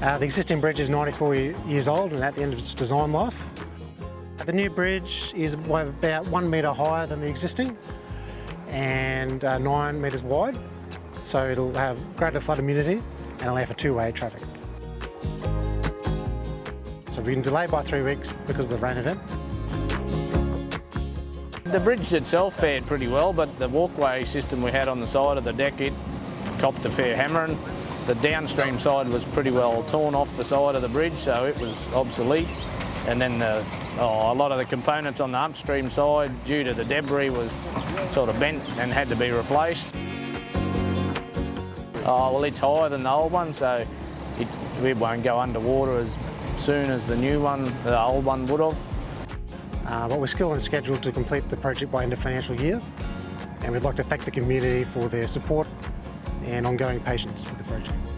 Uh, the existing bridge is 94 years old and at the end of its design life. The new bridge is about one metre higher than the existing and uh, nine metres wide. So it'll have greater flood immunity and allow for two-way traffic. So we've been delayed by three weeks because of the rain event. The bridge itself fared pretty well, but the walkway system we had on the side of the deck, it copped a fair hammering. The downstream side was pretty well torn off the side of the bridge, so it was obsolete. And then the, oh, a lot of the components on the upstream side, due to the debris, was sort of bent and had to be replaced. Oh, well, it's higher than the old one, so it, it won't go underwater as soon as the new one, the old one would have. Uh, but we're still on schedule to complete the project by end of financial year. And we'd like to thank the community for their support and ongoing patience with the project.